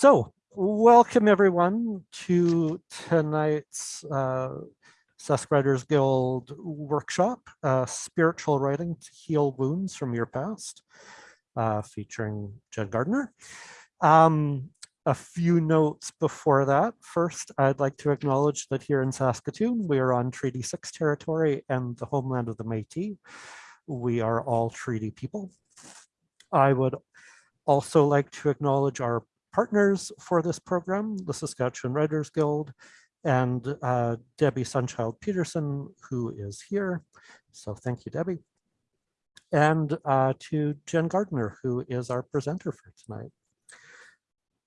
So welcome everyone to tonight's uh, Writers Guild workshop, uh, Spiritual Writing to Heal Wounds from Your Past, uh, featuring Jen Gardner. Um, a few notes before that. First, I'd like to acknowledge that here in Saskatoon, we are on Treaty 6 territory and the homeland of the Métis. We are all treaty people. I would also like to acknowledge our partners for this program, the Saskatchewan Writers Guild, and uh, Debbie Sunchild Peterson, who is here. So thank you, Debbie. And uh, to Jen Gardner, who is our presenter for tonight.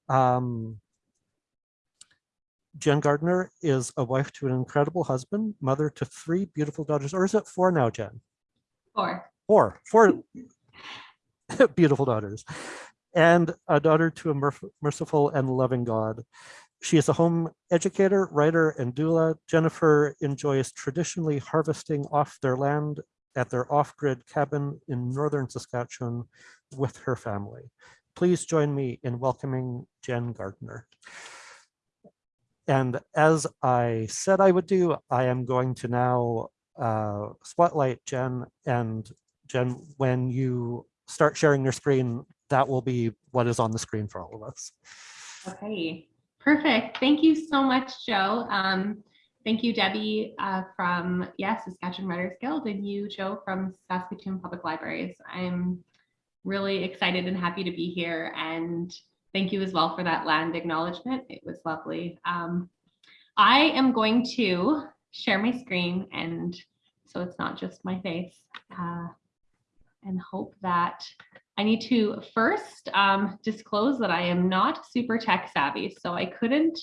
Um, Jen Gardner is a wife to an incredible husband, mother to three beautiful daughters, or is it four now, Jen? Four. Four, four beautiful daughters and a daughter to a merciful and loving God. She is a home educator, writer, and doula. Jennifer enjoys traditionally harvesting off their land at their off-grid cabin in northern Saskatchewan with her family. Please join me in welcoming Jen Gardner. And as I said I would do, I am going to now uh, spotlight Jen. And Jen, when you start sharing your screen, that will be what is on the screen for all of us. Okay, perfect. Thank you so much, Joe. Um, thank you, Debbie uh, from, yes, Saskatchewan Writers Guild, and you, Joe, from Saskatoon Public Libraries. I'm really excited and happy to be here, and thank you as well for that land acknowledgement. It was lovely. Um, I am going to share my screen, and so it's not just my face, uh, and hope that I need to first um, disclose that I am not super tech savvy, so I couldn't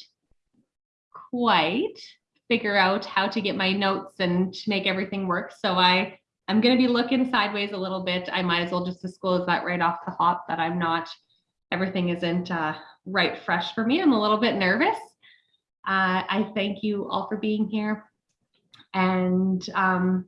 quite figure out how to get my notes and to make everything work. So I, I'm going to be looking sideways a little bit. I might as well just disclose that right off the hop that I'm not, everything isn't uh, right fresh for me. I'm a little bit nervous. Uh, I thank you all for being here. And um,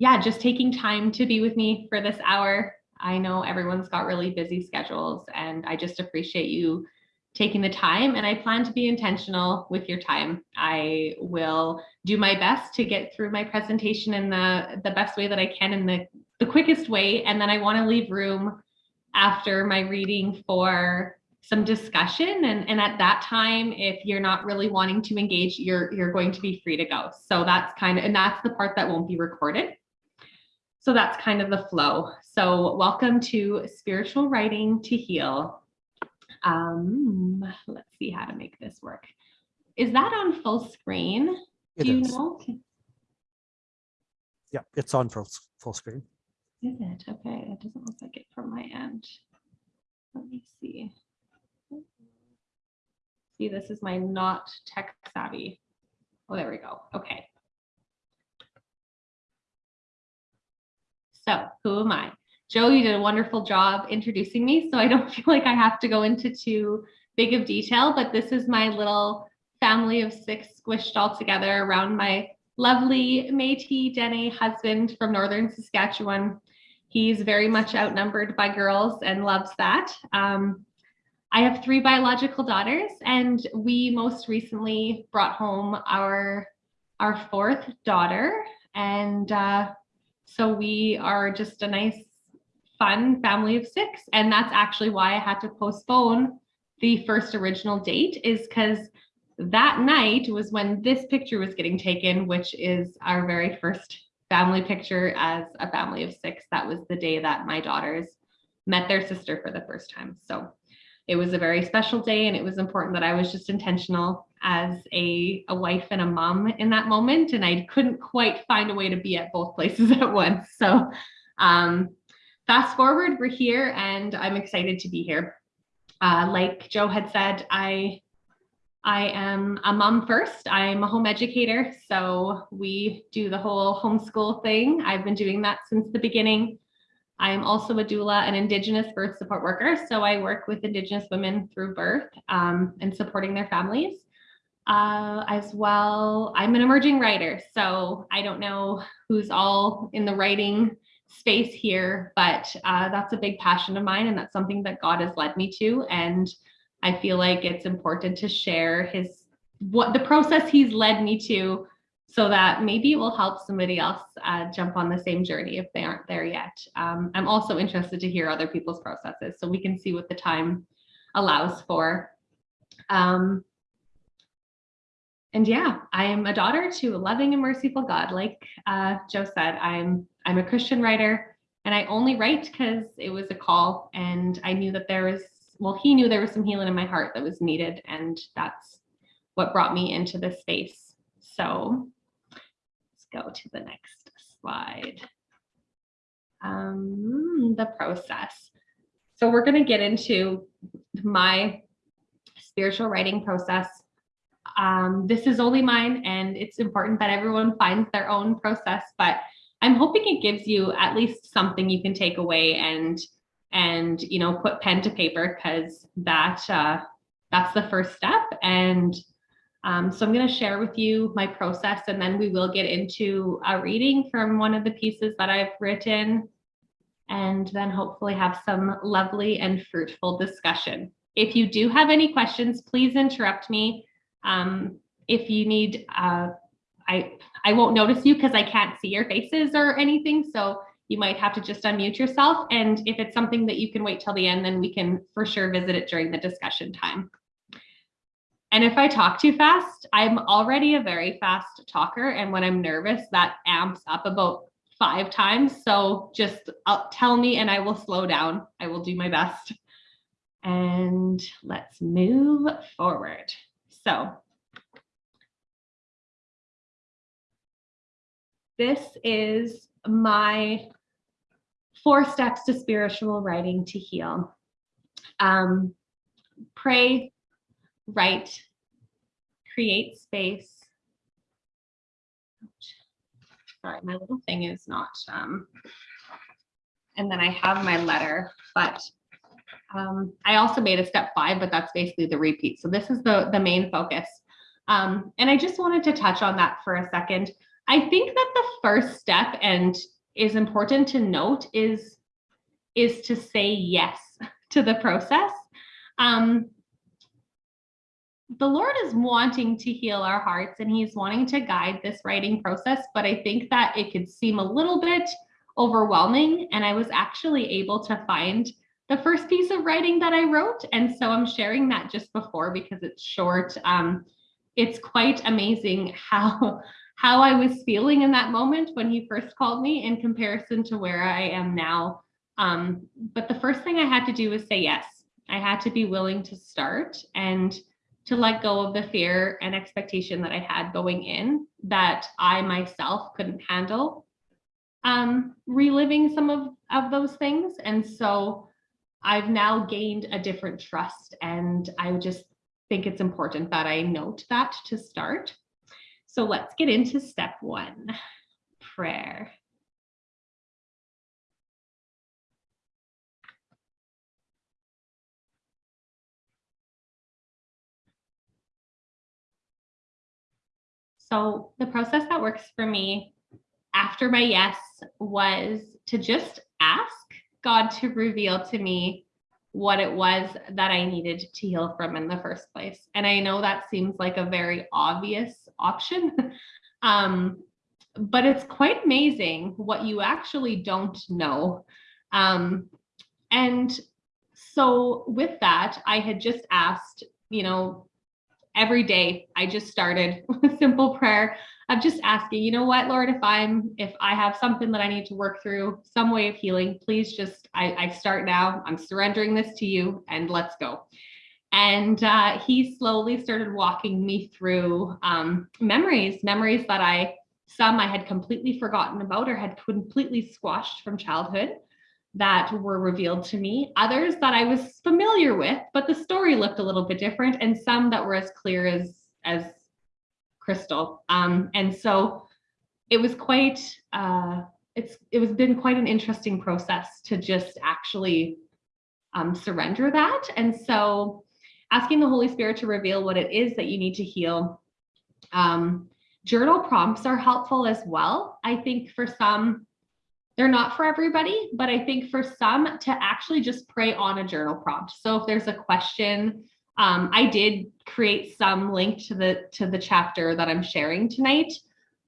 yeah, just taking time to be with me for this hour. I know everyone's got really busy schedules and I just appreciate you taking the time and I plan to be intentional with your time. I will do my best to get through my presentation in the, the best way that I can in the, the quickest way. And then I wanna leave room after my reading for some discussion. And, and at that time, if you're not really wanting to engage, you're, you're going to be free to go. So that's kind of, and that's the part that won't be recorded. So that's kind of the flow. So welcome to Spiritual Writing to Heal. Um, let's see how to make this work. Is that on full screen? It Do you is. know? Yeah, it's on full, full screen. Is it? Okay, it doesn't look like it from my end. Let me see. See, this is my not tech savvy. Oh, there we go. Okay. So who am I? Joe, you did a wonderful job introducing me, so I don't feel like I have to go into too big of detail, but this is my little family of six squished all together around my lovely Métis Dene husband from Northern Saskatchewan. He's very much outnumbered by girls and loves that. Um, I have three biological daughters and we most recently brought home our, our fourth daughter and uh, so we are just a nice, fun family of six. And that's actually why I had to postpone the first original date is because that night was when this picture was getting taken, which is our very first family picture as a family of six. That was the day that my daughters met their sister for the first time. So it was a very special day and it was important that I was just intentional as a, a wife and a mom in that moment. And I couldn't quite find a way to be at both places at once. So um, fast forward, we're here and I'm excited to be here. Uh, like Joe had said, I I am a mom first. I'm a home educator, so we do the whole homeschool thing. I've been doing that since the beginning. I am also a doula, an Indigenous birth support worker. So I work with Indigenous women through birth um, and supporting their families. Uh, as well, I'm an emerging writer. So I don't know who's all in the writing space here, but uh, that's a big passion of mine. And that's something that God has led me to. And I feel like it's important to share his what the process he's led me to so that maybe it will help somebody else uh, jump on the same journey if they aren't there yet. Um, I'm also interested to hear other people's processes so we can see what the time allows for. Um, and yeah, I am a daughter to a loving and merciful God. Like uh, Joe said, I'm I'm a Christian writer, and I only write because it was a call, and I knew that there was well, he knew there was some healing in my heart that was needed, and that's what brought me into this space. So go to the next slide. Um, the process. So we're going to get into my spiritual writing process. Um, this is only mine, and it's important that everyone finds their own process, but I'm hoping it gives you at least something you can take away and and you know put pen to paper because that uh, that's the first step. And um, so I'm going to share with you my process, and then we will get into a reading from one of the pieces that I've written, and then hopefully have some lovely and fruitful discussion. If you do have any questions, please interrupt me. Um, if you need, uh, I, I won't notice you because I can't see your faces or anything. So you might have to just unmute yourself. And if it's something that you can wait till the end, then we can for sure visit it during the discussion time. And if I talk too fast, I'm already a very fast talker. And when I'm nervous, that amps up about five times. So just uh, tell me and I will slow down. I will do my best. And let's move forward. So this is my four steps to spiritual writing to heal. Um, pray, write, create space. Sorry, my little thing is not, um, and then I have my letter, but um, I also made a step five, but that's basically the repeat. So this is the, the main focus. Um, and I just wanted to touch on that for a second. I think that the first step and is important to note is, is to say yes to the process. Um, the Lord is wanting to heal our hearts and he's wanting to guide this writing process, but I think that it could seem a little bit overwhelming. And I was actually able to find the first piece of writing that I wrote. And so I'm sharing that just before because it's short. Um, it's quite amazing how how I was feeling in that moment when he first called me in comparison to where I am now. Um, but the first thing I had to do was say yes. I had to be willing to start and to let go of the fear and expectation that I had going in that I myself couldn't handle um, reliving some of, of those things. And so I've now gained a different trust and I just think it's important that I note that to start. So let's get into step one, prayer. So the process that works for me after my yes was to just ask God to reveal to me what it was that I needed to heal from in the first place. And I know that seems like a very obvious option, um, but it's quite amazing what you actually don't know. Um, and so with that, I had just asked, you know, every day I just started with simple prayer of just asking, you know what, Lord, if I'm, if I have something that I need to work through, some way of healing, please just, I, I start now, I'm surrendering this to you and let's go. And uh, he slowly started walking me through um, memories, memories that I, some I had completely forgotten about or had completely squashed from childhood that were revealed to me, others that I was familiar with, but the story looked a little bit different, and some that were as clear as as crystal. Um, and so it was quite uh, it's it was been quite an interesting process to just actually um, surrender that. And so asking the Holy Spirit to reveal what it is that you need to heal. Um, journal prompts are helpful as well. I think for some, they're not for everybody, but I think for some to actually just pray on a journal prompt. So if there's a question Um, I did create some link to the to the chapter that I'm sharing tonight,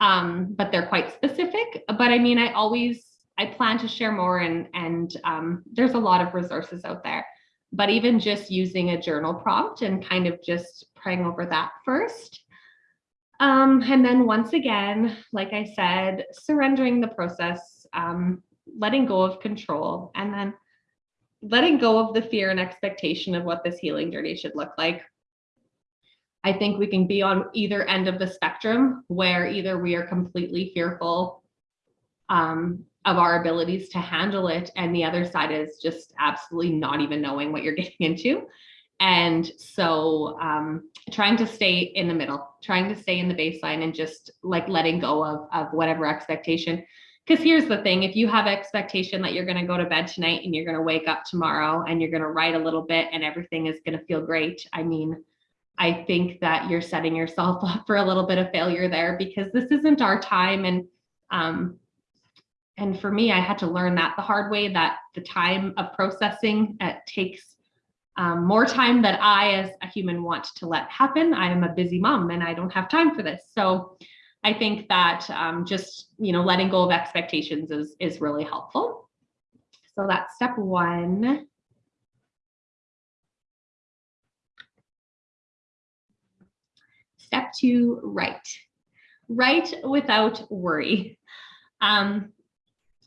um, but they're quite specific. But I mean, I always I plan to share more, and and um, there's a lot of resources out there. But even just using a journal prompt and kind of just praying over that first. Um, and then once again, like I said, surrendering the process, um, letting go of control, and then letting go of the fear and expectation of what this healing journey should look like. I think we can be on either end of the spectrum where either we are completely fearful um, of our abilities to handle it, and the other side is just absolutely not even knowing what you're getting into. And so um, trying to stay in the middle, trying to stay in the baseline and just like letting go of, of whatever expectation because here's the thing if you have expectation that you're going to go to bed tonight and you're going to wake up tomorrow and you're going to write a little bit and everything is going to feel great i mean i think that you're setting yourself up for a little bit of failure there because this isn't our time and um and for me i had to learn that the hard way that the time of processing takes um, more time that i as a human want to let happen. I am a busy mom and i don't have time for this. So I think that um, just you know letting go of expectations is is really helpful. So that's step one. Step two, write. Write without worry. Um,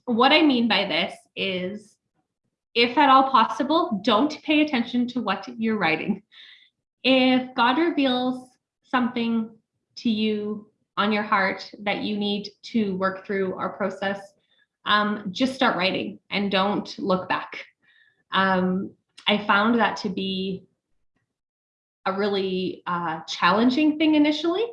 what I mean by this is, if at all possible, don't pay attention to what you're writing. If God reveals something to you on your heart that you need to work through our process, um, just start writing and don't look back. Um, I found that to be a really uh, challenging thing initially,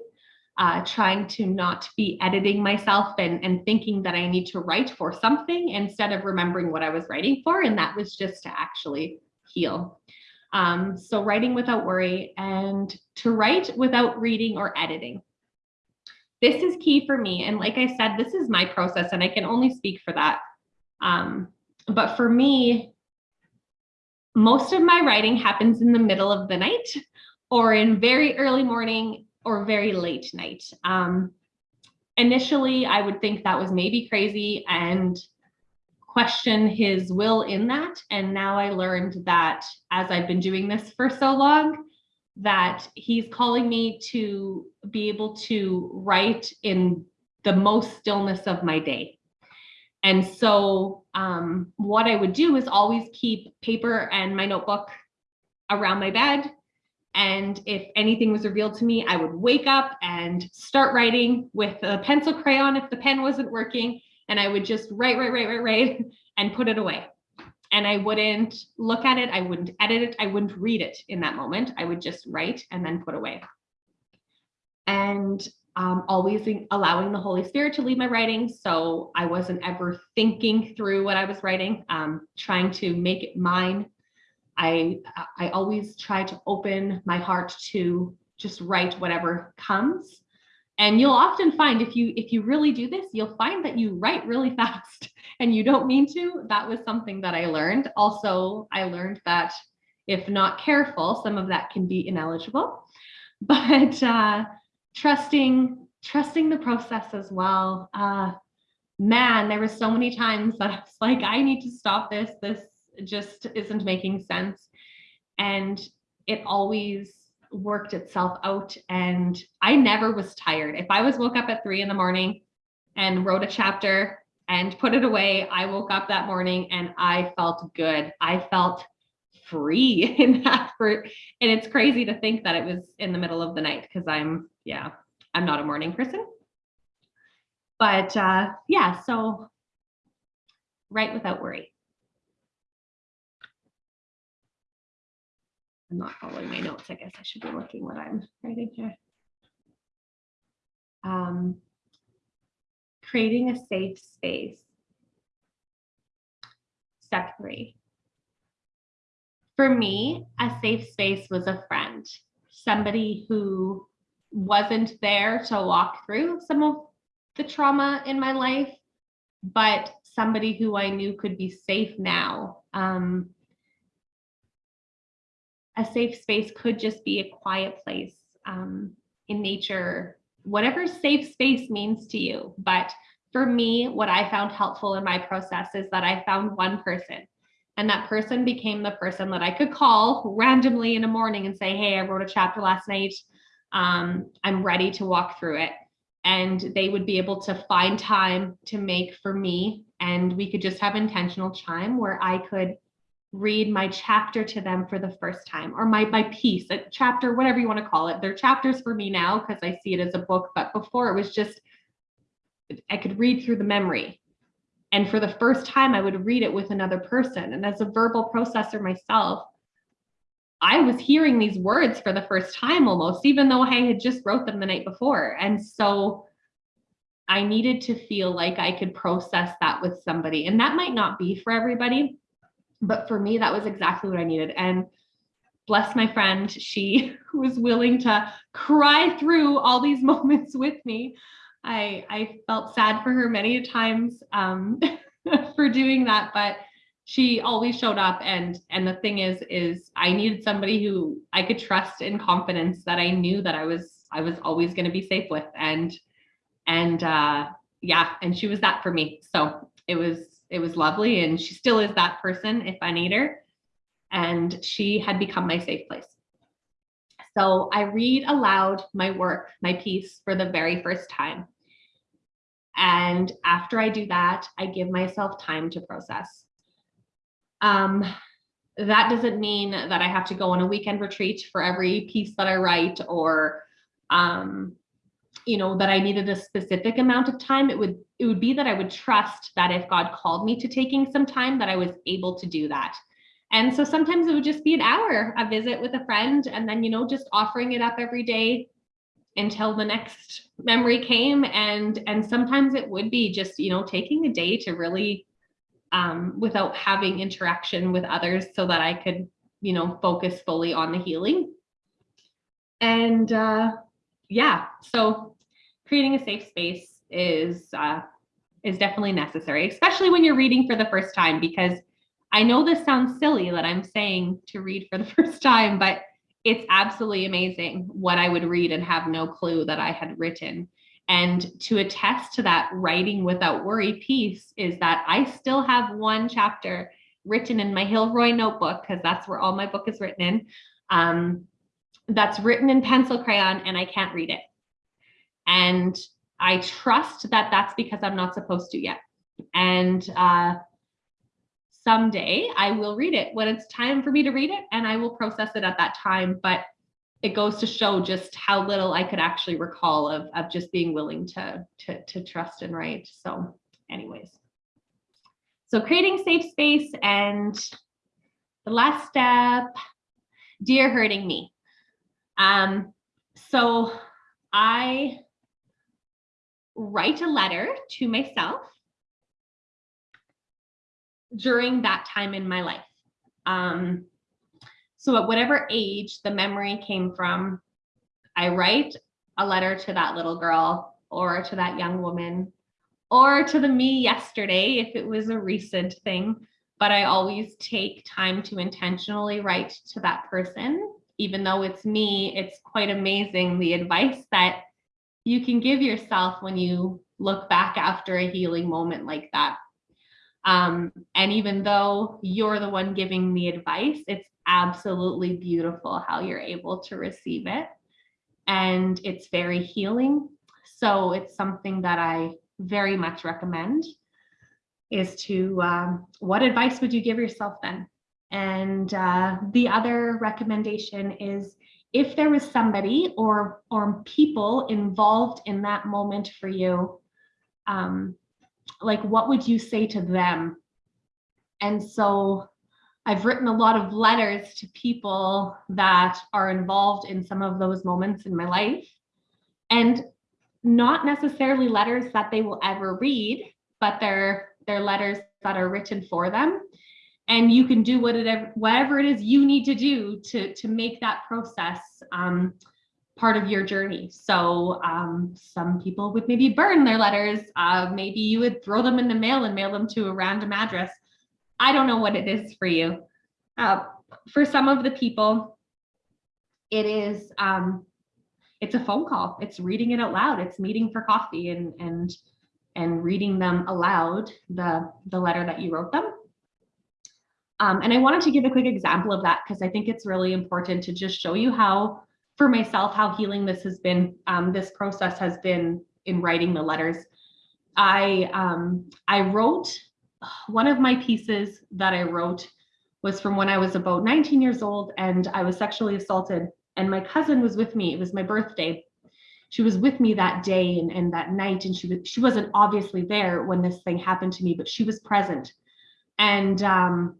uh, trying to not be editing myself and, and thinking that I need to write for something instead of remembering what I was writing for. And that was just to actually heal. Um, so writing without worry and to write without reading or editing this is key for me. And like I said, this is my process and I can only speak for that. Um, but for me, most of my writing happens in the middle of the night or in very early morning or very late night. Um, initially, I would think that was maybe crazy and question his will in that. And now I learned that as I've been doing this for so long, that he's calling me to be able to write in the most stillness of my day. And so um, what I would do is always keep paper and my notebook around my bed. And if anything was revealed to me, I would wake up and start writing with a pencil crayon if the pen wasn't working. And I would just write, write, write, write, write, and put it away and I wouldn't look at it, I wouldn't edit it, I wouldn't read it in that moment. I would just write and then put away. And um, always allowing the Holy Spirit to lead my writing. So I wasn't ever thinking through what I was writing, um, trying to make it mine. I, I always try to open my heart to just write whatever comes and you'll often find if you if you really do this you'll find that you write really fast and you don't mean to. That was something that i learned. Also i learned that if not careful some of that can be ineligible. But uh trusting trusting the process as well. Uh man there were so many times that i was like i need to stop this. This just isn't making sense. And it always worked itself out and I never was tired. If I was woke up at three in the morning and wrote a chapter and put it away, I woke up that morning and I felt good. I felt free in that for and it's crazy to think that it was in the middle of the night because I'm yeah, I'm not a morning person. But uh yeah, so write without worry. I'm not following my notes. I guess I should be looking what I'm writing here. Um, creating a safe space. Step three. For me, a safe space was a friend, somebody who wasn't there to walk through some of the trauma in my life, but somebody who I knew could be safe now. Um, a safe space could just be a quiet place um, in nature, whatever safe space means to you. But for me, what I found helpful in my process is that I found one person and that person became the person that I could call randomly in the morning and say, Hey, I wrote a chapter last night. Um, I'm ready to walk through it. And they would be able to find time to make for me. And we could just have intentional time where I could read my chapter to them for the first time or my, my piece, a chapter, whatever you want to call it. They're chapters for me now because I see it as a book. But before it was just, I could read through the memory and for the first time, I would read it with another person. And as a verbal processor myself, I was hearing these words for the first time almost, even though I had just wrote them the night before. And so I needed to feel like I could process that with somebody. And that might not be for everybody, but for me, that was exactly what I needed. And bless my friend, she was willing to cry through all these moments with me I I felt sad for her many times um, for doing that, but she always showed up. And and the thing is, is I needed somebody who I could trust in confidence that I knew that I was I was always going to be safe with. And and uh, yeah, and she was that for me. So it was it was lovely, and she still is that person if I need her. And she had become my safe place. So I read aloud my work, my piece for the very first time. And after I do that, I give myself time to process. Um, that doesn't mean that I have to go on a weekend retreat for every piece that I write or um, you know that I needed a specific amount of time. It would it would be that I would trust that if God called me to taking some time that I was able to do that. And so sometimes it would just be an hour, a visit with a friend, and then, you know, just offering it up every day until the next memory came. And, and sometimes it would be just, you know, taking a day to really, um, without having interaction with others so that I could, you know, focus fully on the healing. And uh, yeah, so creating a safe space is, uh, is definitely necessary, especially when you're reading for the first time, because I know this sounds silly that I'm saying to read for the first time, but it's absolutely amazing what I would read and have no clue that I had written. And to attest to that writing without worry piece is that I still have one chapter written in my Hilroy notebook, because that's where all my book is written in. Um, that's written in pencil crayon and I can't read it. And I trust that that's because I'm not supposed to yet. And uh, someday I will read it when it's time for me to read it and I will process it at that time. But it goes to show just how little I could actually recall of, of just being willing to, to, to trust and write. So anyways, so creating safe space and the last step, dear hurting me. Um, so I write a letter to myself during that time in my life. Um, so at whatever age the memory came from, I write a letter to that little girl or to that young woman or to the me yesterday if it was a recent thing. But I always take time to intentionally write to that person. Even though it's me, it's quite amazing the advice that you can give yourself when you look back after a healing moment like that. Um, and even though you're the one giving the advice, it's absolutely beautiful how you're able to receive it. And it's very healing. So it's something that I very much recommend is to, um, what advice would you give yourself then? And uh, the other recommendation is if there was somebody or, or people involved in that moment for you, um, like what would you say to them and so I've written a lot of letters to people that are involved in some of those moments in my life and not necessarily letters that they will ever read, but they're they're letters that are written for them. And you can do whatever whatever it is you need to do to to make that process um, part of your journey. So um, some people would maybe burn their letters. Uh, maybe you would throw them in the mail and mail them to a random address. I don't know what it is for you. Uh, for some of the people, it is um, it's a phone call. It's reading it out loud. It's meeting for coffee and and and reading them aloud the the letter that you wrote them. Um, and I wanted to give a quick example of that because I think it's really important to just show you how, for myself, how healing this has been. Um, this process has been in writing the letters. I um, I wrote one of my pieces that I wrote was from when I was about 19 years old and I was sexually assaulted and my cousin was with me. It was my birthday. She was with me that day and, and that night and she was she wasn't obviously there when this thing happened to me, but she was present. And um,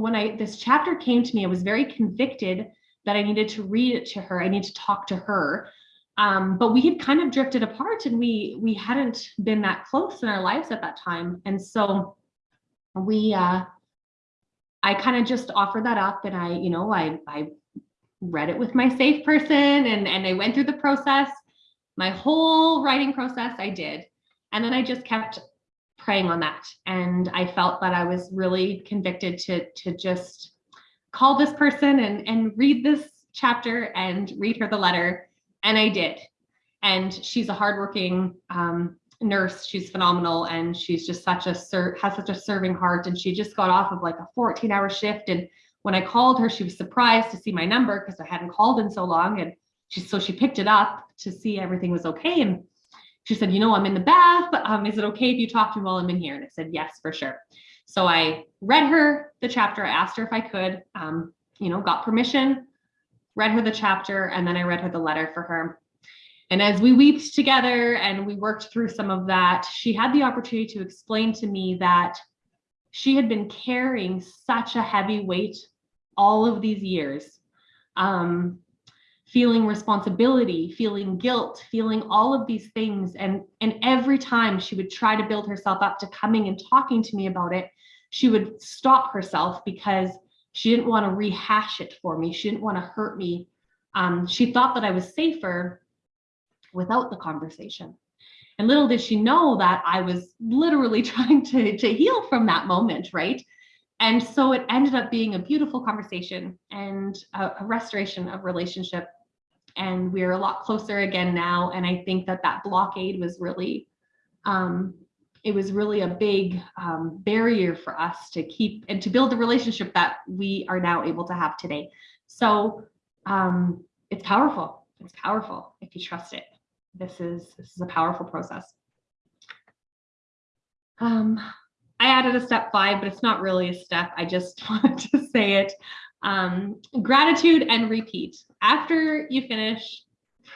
when I this chapter came to me, I was very convicted that I needed to read it to her. I need to talk to her. Um, but we had kind of drifted apart and we we hadn't been that close in our lives at that time. And so we uh I kind of just offered that up and I, you know, I I read it with my safe person and and I went through the process. My whole writing process I did. And then I just kept praying on that. And I felt that I was really convicted to to just call this person and and read this chapter and read her the letter. And I did. And she's a hardworking um, nurse. She's phenomenal, and she's just such a ser- has such a serving heart. And she just got off of like a 14 hour shift. And when I called her, she was surprised to see my number because I hadn't called in so long. And she so she picked it up to see everything was okay. And she said, you know, I'm in the bath. Um, is it okay if you talk to me while I'm in here? And I said, yes, for sure. So I read her the chapter. I asked her if I could, um, you know, got permission, read her the chapter, and then I read her the letter for her. And as we wept together and we worked through some of that, she had the opportunity to explain to me that she had been carrying such a heavy weight all of these years, um, feeling responsibility, feeling guilt, feeling all of these things. And, and every time she would try to build herself up to coming and talking to me about it, she would stop herself because she didn't want to rehash it for me. She didn't want to hurt me. Um, she thought that I was safer without the conversation. And little did she know that I was literally trying to, to heal from that moment, right? And so it ended up being a beautiful conversation and a, a restoration of relationship. And we're a lot closer again now. And I think that that blockade was really, um, it was really a big um, barrier for us to keep and to build the relationship that we are now able to have today. So um, it's powerful. It's powerful if you trust it this is this is a powerful process. Um, I added a step five, but it's not really a step. I just wanted to say it. Um, gratitude and repeat. After you finish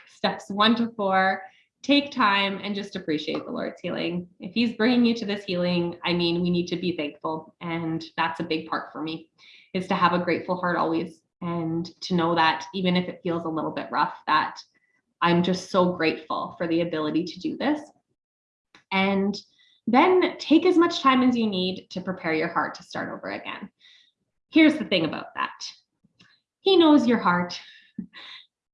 steps one to four, take time and just appreciate the Lord's healing. If he's bringing you to this healing, I mean, we need to be thankful. And that's a big part for me is to have a grateful heart always and to know that even if it feels a little bit rough, that I'm just so grateful for the ability to do this. And then take as much time as you need to prepare your heart to start over again. Here's the thing about that. He knows your heart.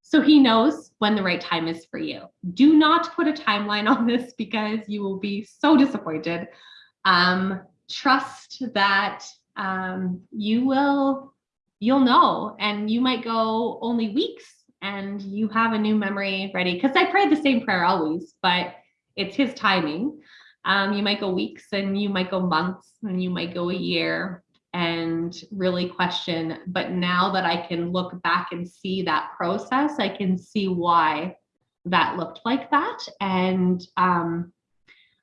So he knows when the right time is for you. Do not put a timeline on this because you will be so disappointed. Um, trust that um, you will, you'll know, and you might go only weeks and you have a new memory ready. Because I pray the same prayer always, but it's his timing. Um, you might go weeks and you might go months and you might go a year and really question. But now that I can look back and see that process, I can see why that looked like that. And um,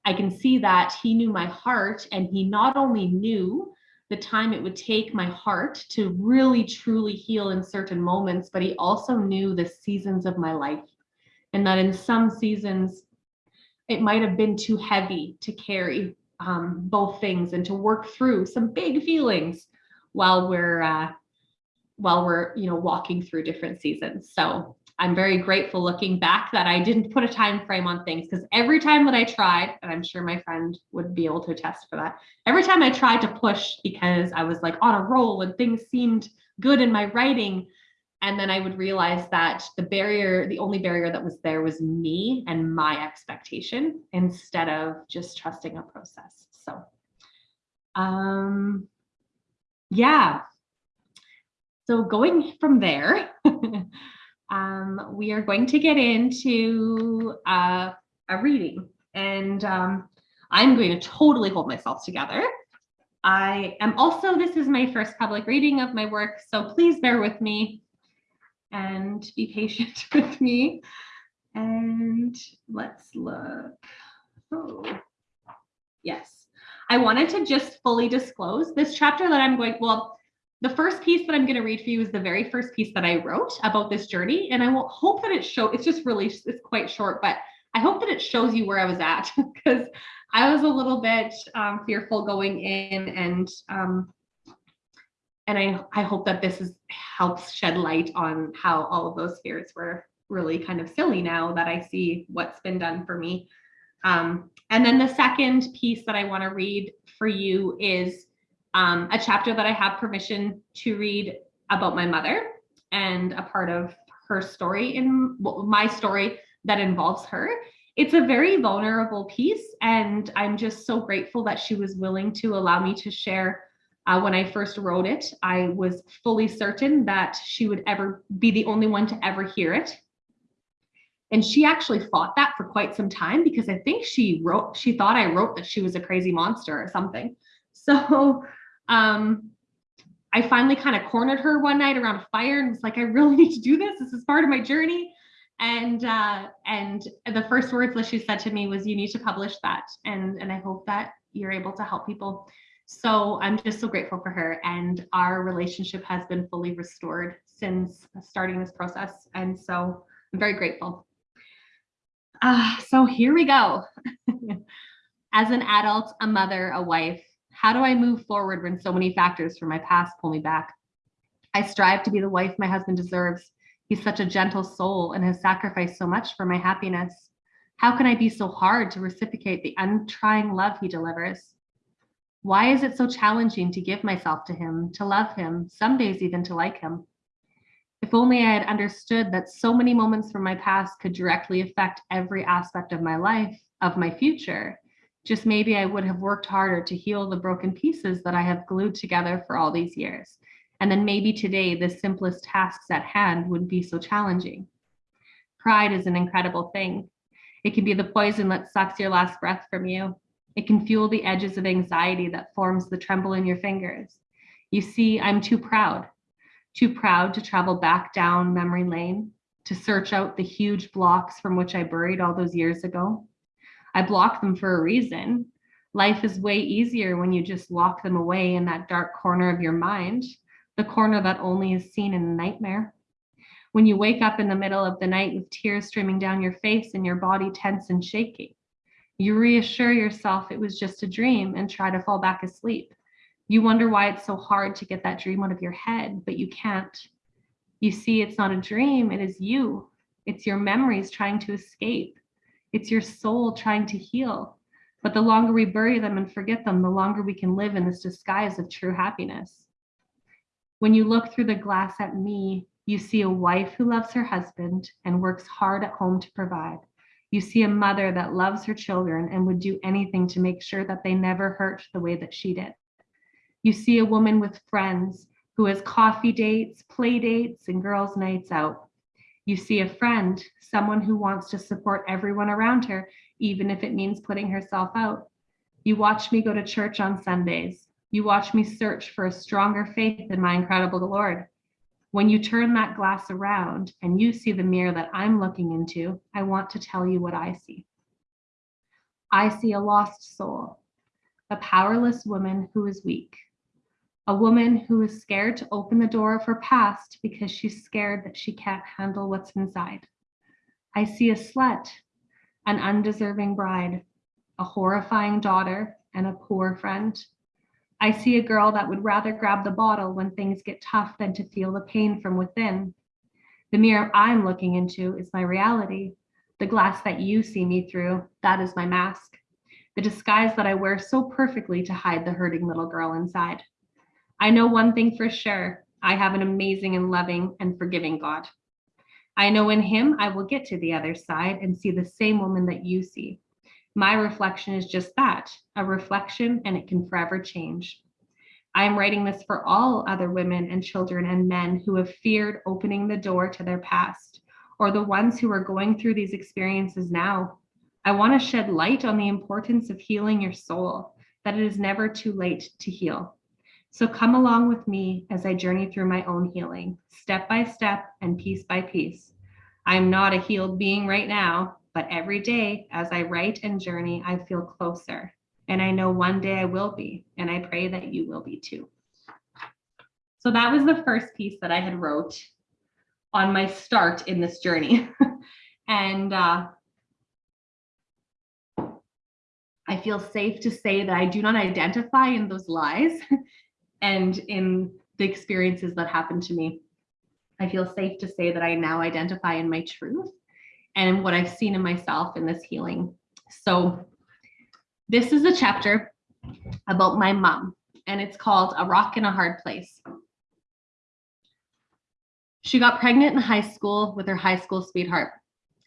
I can see that he knew my heart and he not only knew the time it would take my heart to really truly heal in certain moments, but he also knew the seasons of my life. And that in some seasons, it might have been too heavy to carry um, both things and to work through some big feelings while we're uh, while we're you know walking through different seasons. So I'm very grateful looking back that I didn't put a time frame on things because every time that I tried, and I'm sure my friend would be able to attest for that, every time I tried to push because I was like on a roll and things seemed good in my writing, and then I would realize that the barrier, the only barrier that was there was me and my expectation instead of just trusting a process. So, um, yeah, so going from there, um, we are going to get into uh, a reading, and um, I'm going to totally hold myself together. I am also, this is my first public reading of my work, so please bear with me and be patient with me. And let's look. Oh, yes. I wanted to just fully disclose this chapter that I'm going, well, the first piece that I'm going to read for you is the very first piece that I wrote about this journey. And I will hope that it show, it's just really, it's quite short, but I hope that it shows you where I was at because I was a little bit um, fearful going in and um, and I, I hope that this is helps shed light on how all of those fears were really kind of silly now that I see what's been done for me. Um, and then the second piece that I want to read for you is um, a chapter that I have permission to read about my mother and a part of her story in well, my story that involves her. It's a very vulnerable piece, and I'm just so grateful that she was willing to allow me to share. Uh, when I first wrote it, I was fully certain that she would ever be the only one to ever hear it. And she actually fought that for quite some time because I think she wrote, she thought I wrote that she was a crazy monster or something. So um, I finally kind of cornered her one night around a fire and was like, I really need to do this. This is part of my journey. And uh, and the first words that she said to me was, "You need to publish that." And and I hope that you're able to help people. So I'm just so grateful for her, and our relationship has been fully restored since starting this process. And so I'm very grateful. Uh, so here we go. As an adult, a mother, a wife, how do I move forward when so many factors from my past pull me back? I strive to be the wife my husband deserves. He's such a gentle soul and has sacrificed so much for my happiness. How can I be so hard to reciprocate the untrying love he delivers? Why is it so challenging to give myself to him, to love him, some days even to like him? If only I had understood that so many moments from my past could directly affect every aspect of my life, of my future, just maybe I would have worked harder to heal the broken pieces that I have glued together for all these years. And then maybe today the simplest tasks at hand wouldn't be so challenging. Pride is an incredible thing. It can be the poison that sucks your last breath from you. It can fuel the edges of anxiety that forms the tremble in your fingers. You see, I'm too proud, too proud to travel back down memory lane, to search out the huge blocks from which I buried all those years ago, I blocked them for a reason. Life is way easier when you just lock them away in that dark corner of your mind, the corner that only is seen in a nightmare. When you wake up in the middle of the night with tears streaming down your face and your body tense and shaking, you reassure yourself it was just a dream and try to fall back asleep. You wonder why it's so hard to get that dream out of your head, but you can't. You see, it's not a dream, it is you. It's your memories trying to escape. It's your soul trying to heal. But the longer we bury them and forget them, the longer we can live in this disguise of true happiness. When you look through the glass at me, you see a wife who loves her husband and works hard at home to provide. You see a mother that loves her children and would do anything to make sure that they never hurt the way that she did. You see a woman with friends who has coffee dates, play dates, and girls' nights out. You see a friend, someone who wants to support everyone around her, even if it means putting herself out. You watch me go to church on Sundays. You watch me search for a stronger faith in my incredible Lord. When you turn that glass around and you see the mirror that I'm looking into, I want to tell you what I see. I see a lost soul, a powerless woman who is weak, a woman who is scared to open the door of her past because she's scared that she can't handle what's inside. I see a slut, an undeserving bride, a horrifying daughter, and a poor friend. I see a girl that would rather grab the bottle when things get tough than to feel the pain from within. The mirror I'm looking into is my reality. The glass that you see me through, that is my mask. The disguise that I wear so perfectly to hide the hurting little girl inside. I know one thing for sure. I have an amazing and loving and forgiving God. I know in him I will get to the other side and see the same woman that you see. My reflection is just that, a reflection, and it can forever change. I am writing this for all other women and children and men who have feared opening the door to their past, or the ones who are going through these experiences now. I want to shed light on the importance of healing your soul, that it is never too late to heal. So come along with me as I journey through my own healing, step by step and piece by piece. I am not a healed being right now, but every day as I write and journey, I feel closer. And I know one day I will be, and I pray that you will be too. So that was the first piece that I had wrote on my start in this journey. and uh, I feel safe to say that I do not identify in those lies and in the experiences that happened to me. I feel safe to say that I now identify in my truth and what I've seen in myself in this healing. So this is a chapter about my mom, and it's called A Rock in a Hard Place. She got pregnant in high school with her high school sweetheart.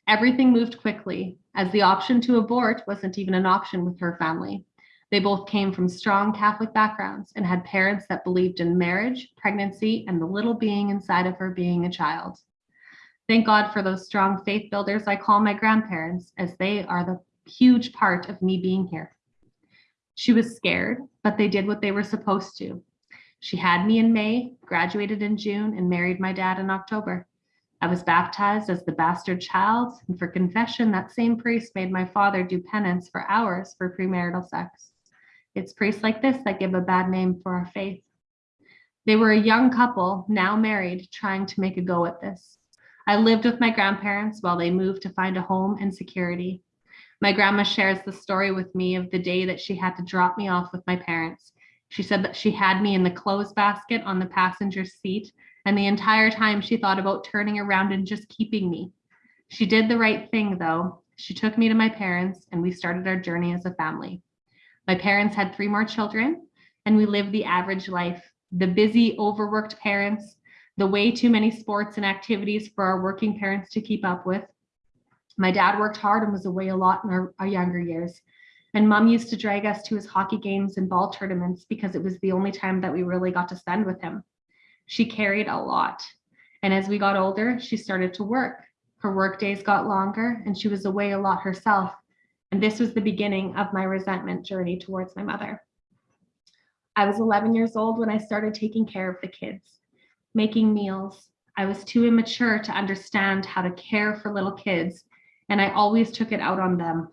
Everything moved quickly, as the option to abort wasn't even an option with her family. They both came from strong Catholic backgrounds and had parents that believed in marriage, pregnancy, and the little being inside of her being a child. Thank God for those strong faith builders I call my grandparents, as they are the huge part of me being here. She was scared, but they did what they were supposed to. She had me in May, graduated in June, and married my dad in October. I was baptized as the bastard child, and for confession, that same priest made my father do penance for hours for premarital sex. It's priests like this that give a bad name for our faith. They were a young couple, now married, trying to make a go at this. I lived with my grandparents while they moved to find a home and security. My grandma shares the story with me of the day that she had to drop me off with my parents. She said that she had me in the clothes basket on the passenger seat, and the entire time she thought about turning around and just keeping me. She did the right thing, though. She took me to my parents, and we started our journey as a family. My parents had three more children, and we lived the average life. The busy, overworked parents, the way too many sports and activities for our working parents to keep up with, my dad worked hard and was away a lot in our, our younger years. And mom used to drag us to his hockey games and ball tournaments because it was the only time that we really got to spend with him. She carried a lot. And as we got older, she started to work. Her work days got longer and she was away a lot herself. And this was the beginning of my resentment journey towards my mother. I was 11 years old when I started taking care of the kids, making meals. I was too immature to understand how to care for little kids and I always took it out on them.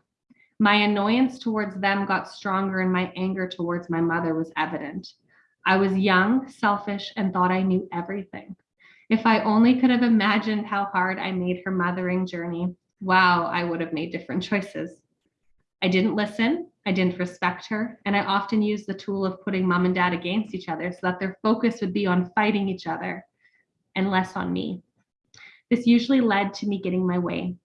My annoyance towards them got stronger and my anger towards my mother was evident. I was young, selfish, and thought I knew everything. If I only could have imagined how hard I made her mothering journey, wow, I would have made different choices. I didn't listen, I didn't respect her, and I often used the tool of putting mom and dad against each other so that their focus would be on fighting each other and less on me. This usually led to me getting my way.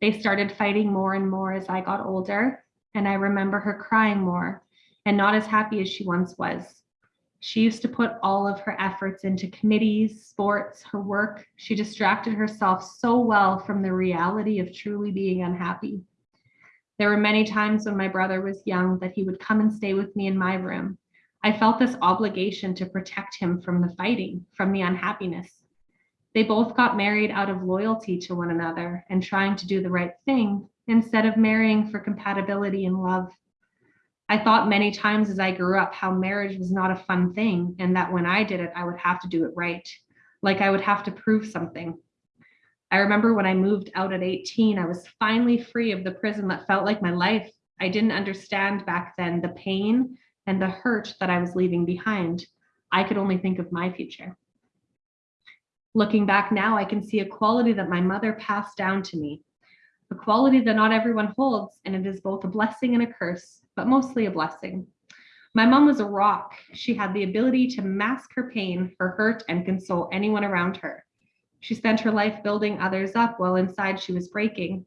They started fighting more and more as I got older, and I remember her crying more and not as happy as she once was. She used to put all of her efforts into committees, sports, her work. She distracted herself so well from the reality of truly being unhappy. There were many times when my brother was young that he would come and stay with me in my room. I felt this obligation to protect him from the fighting, from the unhappiness. They both got married out of loyalty to one another and trying to do the right thing instead of marrying for compatibility and love. I thought many times as I grew up how marriage was not a fun thing and that when I did it, I would have to do it right, like I would have to prove something. I remember when I moved out at 18, I was finally free of the prison that felt like my life. I didn't understand back then the pain and the hurt that I was leaving behind. I could only think of my future. Looking back now, I can see a quality that my mother passed down to me, a quality that not everyone holds, and it is both a blessing and a curse, but mostly a blessing. My mom was a rock. She had the ability to mask her pain, her hurt, and console anyone around her. She spent her life building others up while inside she was breaking.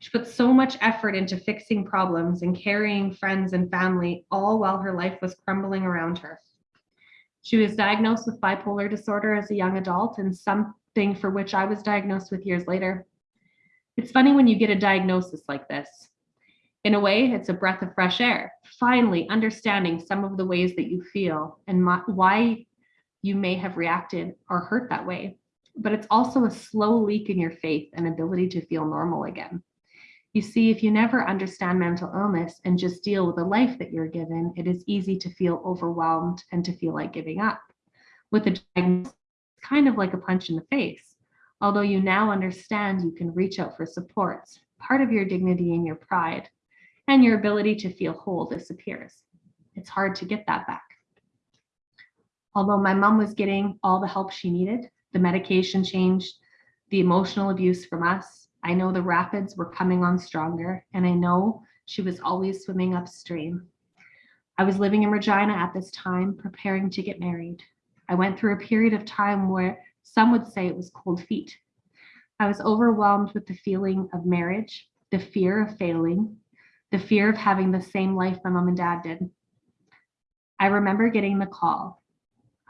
She put so much effort into fixing problems and carrying friends and family, all while her life was crumbling around her. She was diagnosed with bipolar disorder as a young adult and something for which I was diagnosed with years later. It's funny when you get a diagnosis like this. In a way, it's a breath of fresh air, finally understanding some of the ways that you feel and why you may have reacted or hurt that way. But it's also a slow leak in your faith and ability to feel normal again. You see, if you never understand mental illness and just deal with the life that you're given, it is easy to feel overwhelmed and to feel like giving up. With a diagnosis, it's kind of like a punch in the face. Although you now understand you can reach out for supports, part of your dignity and your pride and your ability to feel whole disappears. It's hard to get that back. Although my mom was getting all the help she needed, the medication changed, the emotional abuse from us, I know the rapids were coming on stronger, and I know she was always swimming upstream. I was living in Regina at this time, preparing to get married. I went through a period of time where some would say it was cold feet. I was overwhelmed with the feeling of marriage, the fear of failing, the fear of having the same life my mom and dad did. I remember getting the call.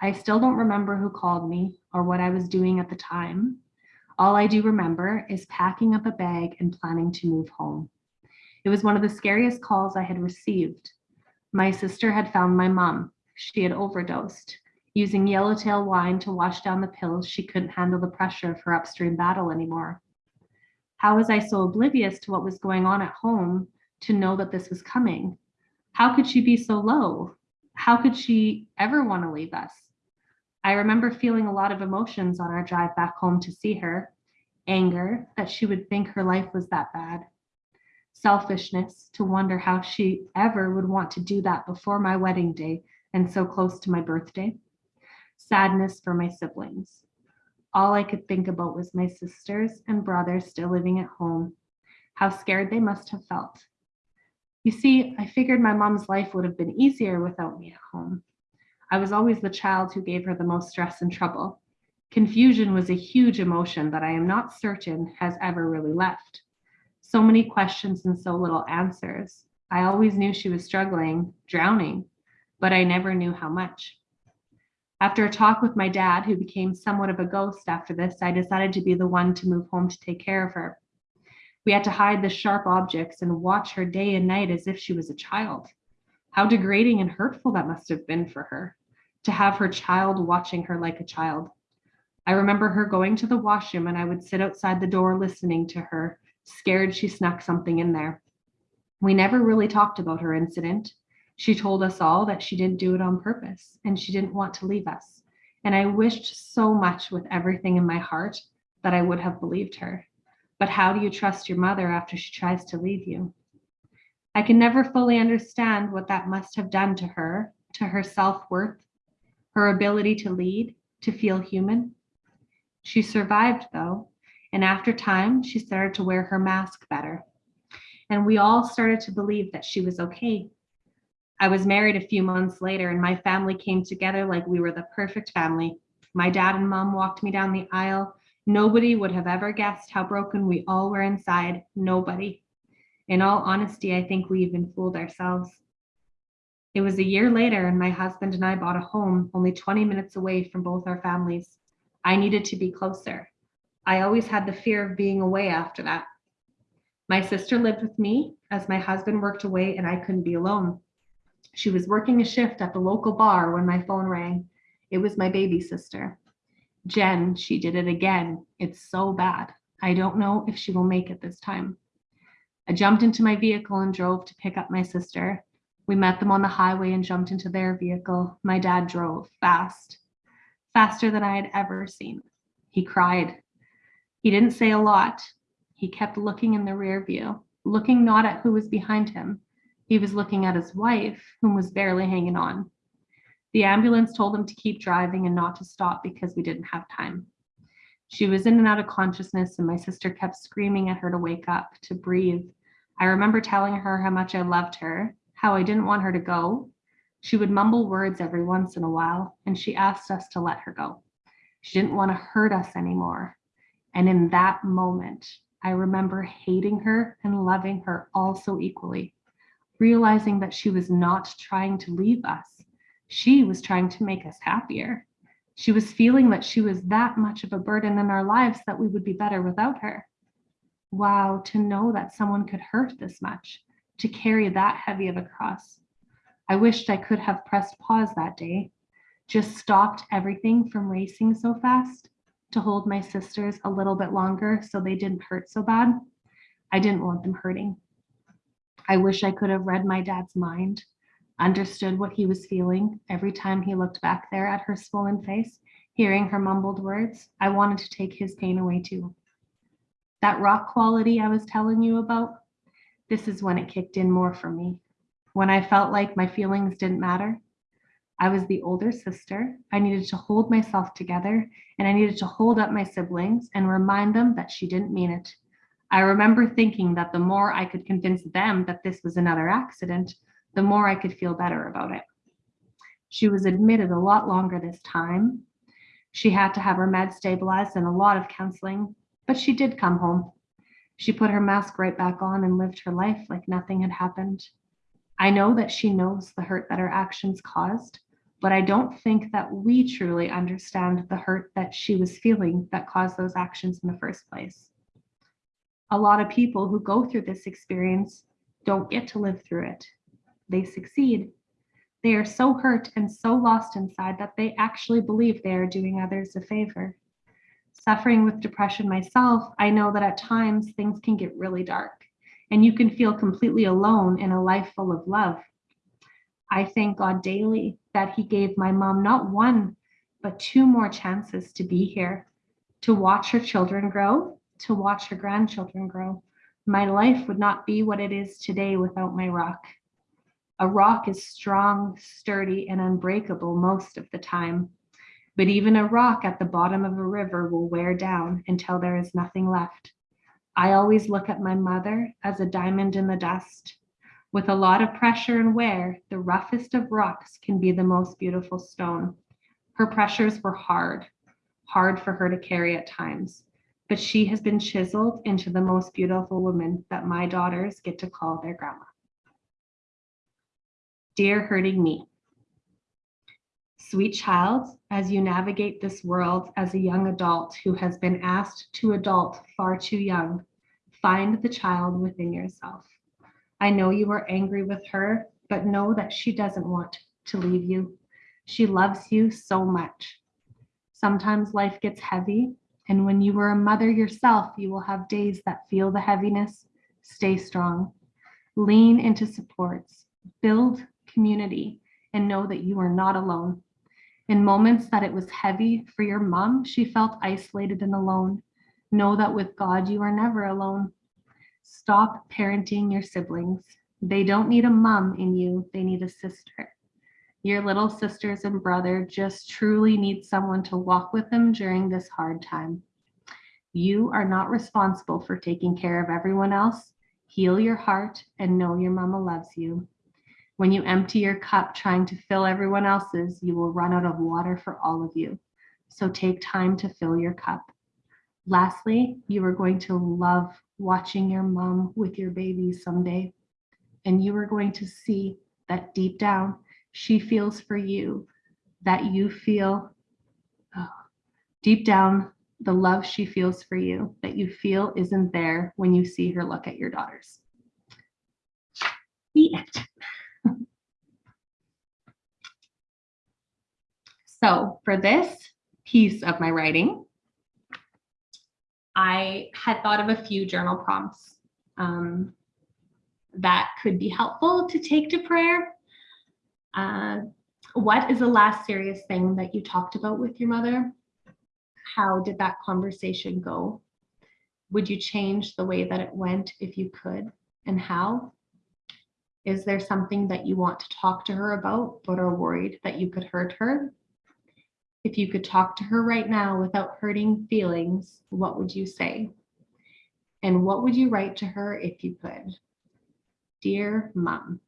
I still don't remember who called me or what I was doing at the time. All I do remember is packing up a bag and planning to move home. It was one of the scariest calls I had received. My sister had found my mom. She had overdosed, using yellowtail wine to wash down the pills she couldn't handle the pressure of her upstream battle anymore. How was I so oblivious to what was going on at home to know that this was coming? How could she be so low? How could she ever want to leave us? I remember feeling a lot of emotions on our drive back home to see her anger that she would think her life was that bad, selfishness to wonder how she ever would want to do that before my wedding day and so close to my birthday, sadness for my siblings. All I could think about was my sisters and brothers still living at home, how scared they must have felt. You see, I figured my mom's life would have been easier without me at home. I was always the child who gave her the most stress and trouble. Confusion was a huge emotion that I am not certain has ever really left. So many questions and so little answers. I always knew she was struggling, drowning, but I never knew how much. After a talk with my dad, who became somewhat of a ghost after this, I decided to be the one to move home to take care of her. We had to hide the sharp objects and watch her day and night as if she was a child. How degrading and hurtful that must have been for her to have her child watching her like a child. I remember her going to the washroom and I would sit outside the door listening to her, scared she snuck something in there. We never really talked about her incident. She told us all that she didn't do it on purpose and she didn't want to leave us. And I wished so much with everything in my heart that I would have believed her. But how do you trust your mother after she tries to leave you? I can never fully understand what that must have done to her, to her self worth, her ability to lead, to feel human. She survived though, and after time, she started to wear her mask better. And we all started to believe that she was okay. I was married a few months later, and my family came together like we were the perfect family. My dad and mom walked me down the aisle. Nobody would have ever guessed how broken we all were inside. Nobody. In all honesty, I think we even fooled ourselves. It was a year later, and my husband and I bought a home only 20 minutes away from both our families. I needed to be closer. I always had the fear of being away after that. My sister lived with me as my husband worked away, and I couldn't be alone. She was working a shift at the local bar when my phone rang. It was my baby sister. Jen, she did it again. It's so bad. I don't know if she will make it this time. I jumped into my vehicle and drove to pick up my sister. We met them on the highway and jumped into their vehicle. My dad drove fast, faster than I had ever seen. He cried. He didn't say a lot. He kept looking in the rear view, looking not at who was behind him. He was looking at his wife, whom was barely hanging on. The ambulance told him to keep driving and not to stop because we didn't have time. She was in and out of consciousness, and my sister kept screaming at her to wake up, to breathe. I remember telling her how much I loved her, how I didn't want her to go. She would mumble words every once in a while, and she asked us to let her go. She didn't want to hurt us anymore. And in that moment, I remember hating her and loving her all so equally, realizing that she was not trying to leave us. She was trying to make us happier. She was feeling that she was that much of a burden in our lives that we would be better without her. Wow, to know that someone could hurt this much, to carry that heavy of a cross. I wished I could have pressed pause that day, just stopped everything from racing so fast to hold my sisters a little bit longer so they didn't hurt so bad. I didn't want them hurting. I wish I could have read my dad's mind, understood what he was feeling every time he looked back there at her swollen face, hearing her mumbled words. I wanted to take his pain away too. That rock quality I was telling you about, this is when it kicked in more for me. When I felt like my feelings didn't matter, I was the older sister. I needed to hold myself together and I needed to hold up my siblings and remind them that she didn't mean it. I remember thinking that the more I could convince them that this was another accident, the more I could feel better about it. She was admitted a lot longer this time. She had to have her meds stabilized and a lot of counseling, but she did come home. She put her mask right back on and lived her life like nothing had happened. I know that she knows the hurt that her actions caused, but I don't think that we truly understand the hurt that she was feeling that caused those actions in the first place. A lot of people who go through this experience don't get to live through it. They succeed. They are so hurt and so lost inside that they actually believe they are doing others a favor. Suffering with depression myself, I know that at times things can get really dark and you can feel completely alone in a life full of love. I thank God daily that He gave my mom not one, but two more chances to be here, to watch her children grow, to watch her grandchildren grow. My life would not be what it is today without my rock. A rock is strong, sturdy, and unbreakable most of the time. But even a rock at the bottom of a river will wear down until there is nothing left. I always look at my mother as a diamond in the dust. With a lot of pressure and wear, the roughest of rocks can be the most beautiful stone. Her pressures were hard, hard for her to carry at times, but she has been chiseled into the most beautiful woman that my daughters get to call their grandma. Dear hurting me, Sweet child, as you navigate this world as a young adult who has been asked to adult far too young, find the child within yourself. I know you are angry with her, but know that she doesn't want to leave you. She loves you so much. Sometimes life gets heavy, and when you are a mother yourself, you will have days that feel the heaviness. Stay strong. Lean into supports. Build community and know that you are not alone. In moments that it was heavy for your mom, she felt isolated and alone. Know that with God, you are never alone. Stop parenting your siblings. They don't need a mom in you, they need a sister. Your little sisters and brother just truly need someone to walk with them during this hard time. You are not responsible for taking care of everyone else. Heal your heart and know your mama loves you. When you empty your cup trying to fill everyone else's, you will run out of water for all of you. So take time to fill your cup. Lastly, you are going to love watching your mom with your baby someday. And you are going to see that deep down, she feels for you, that you feel oh, deep down, the love she feels for you, that you feel isn't there when you see her look at your daughters. The end. So for this piece of my writing, I had thought of a few journal prompts um, that could be helpful to take to prayer. Uh, what is the last serious thing that you talked about with your mother? How did that conversation go? Would you change the way that it went if you could and how? Is there something that you want to talk to her about but are worried that you could hurt her? If you could talk to her right now without hurting feelings, what would you say? And what would you write to her if you could? Dear mom.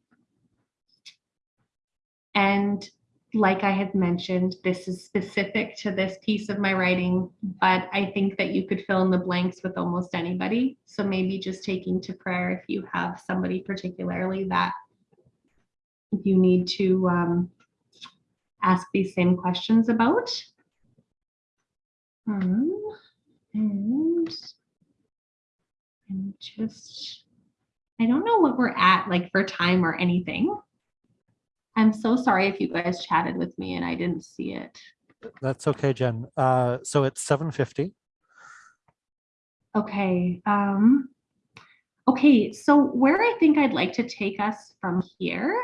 And like I had mentioned, this is specific to this piece of my writing, but I think that you could fill in the blanks with almost anybody. So maybe just taking to prayer if you have somebody particularly that you need to um, ask these same questions about. Um, and, and just I don't know what we're at like for time or anything. I'm so sorry if you guys chatted with me and I didn't see it. That's okay, Jen. Uh, so it's seven fifty. Okay. Um, okay. So where I think I'd like to take us from here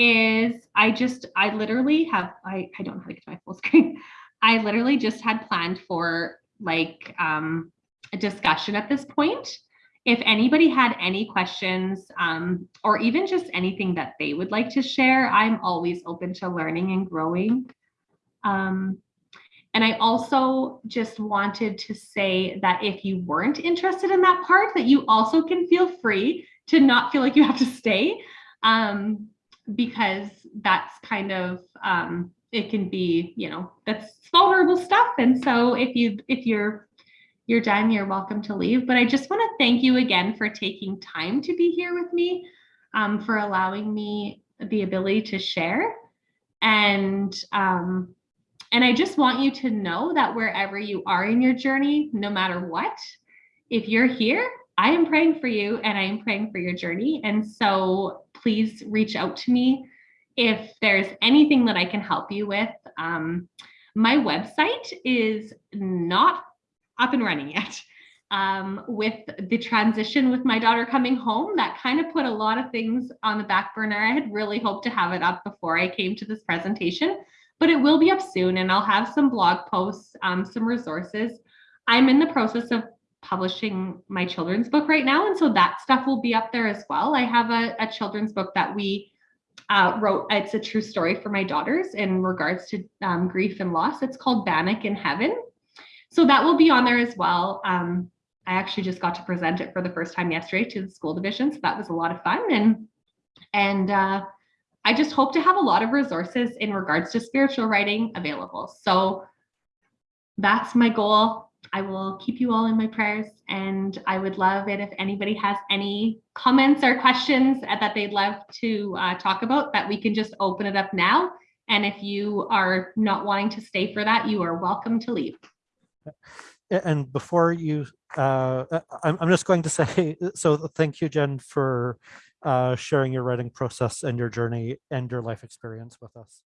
is I just, I literally have, I, I don't know how to get to my full screen. I literally just had planned for like um, a discussion at this point. If anybody had any questions um, or even just anything that they would like to share, I'm always open to learning and growing. Um, and I also just wanted to say that if you weren't interested in that part, that you also can feel free to not feel like you have to stay, um, because that's kind of um, it can be, you know, that's vulnerable stuff. And so if you if you're you're done, you're welcome to leave. But I just want to thank you again for taking time to be here with me, um, for allowing me the ability to share, and um, and I just want you to know that wherever you are in your journey, no matter what, if you're here, I am praying for you and I am praying for your journey. And so please reach out to me if there's anything that I can help you with. Um, my website is not up and running yet. Um, with the transition with my daughter coming home, that kind of put a lot of things on the back burner. I had really hoped to have it up before I came to this presentation but it will be up soon and I'll have some blog posts, um, some resources. I'm in the process of publishing my children's book right now. And so that stuff will be up there as well. I have a, a children's book that we uh, wrote. It's a true story for my daughters in regards to um, grief and loss. It's called Bannock in Heaven. So that will be on there as well. Um, I actually just got to present it for the first time yesterday to the school division. So that was a lot of fun. And, and uh, I just hope to have a lot of resources in regards to spiritual writing available. So that's my goal. I will keep you all in my prayers and I would love it if anybody has any comments or questions that they'd love to uh, talk about that we can just open it up now. And if you are not wanting to stay for that, you are welcome to leave. And before you, uh, I'm, I'm just going to say, so thank you, Jen, for uh, sharing your writing process and your journey and your life experience with us.